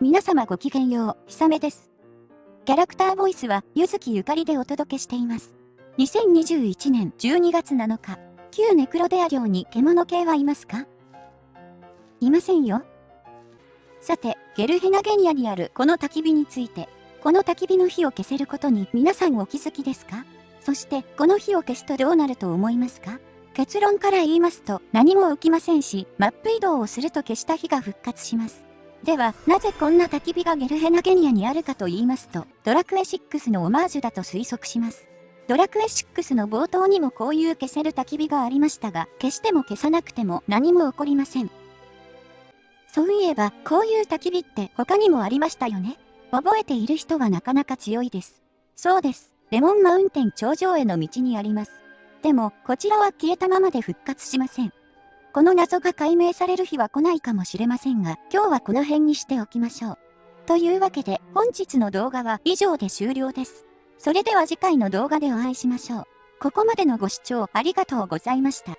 皆様ごきげんよう、ひさめです。キャラクターボイスは、ゆずきゆかりでお届けしています。2021年12月7日、旧ネクロデア領に獣系はいますか？いませんよ。さて、ゲルヘナゲニアにあるこの焚き火について、この焚き火の火を消せることに皆さんお気づきですか？そして、この火を消すとどうなると思いますか？結論から言いますと何も起きませんし、マップ移動をすると消した火が復活します。では、なぜこんな焚き火がゲルヘナゲニアにあるかと言いますと、ドラクエ6のオマージュだと推測します。ドラクエ6の冒頭にもこういう消せる焚き火がありましたが、消しても消さなくても何も起こりません。そういえば、こういう焚き火って他にもありましたよね。覚えている人はなかなか強いです。そうです。レモンマウンテン頂上への道にあります。でも、こちらは消えたままで復活しません。この謎が解明される日は来ないかもしれませんが、今日はこの辺にしておきましょう。というわけで、本日の動画は以上で終了です。それでは次回の動画でお会いしましょう。ここまでのご視聴ありがとうございました。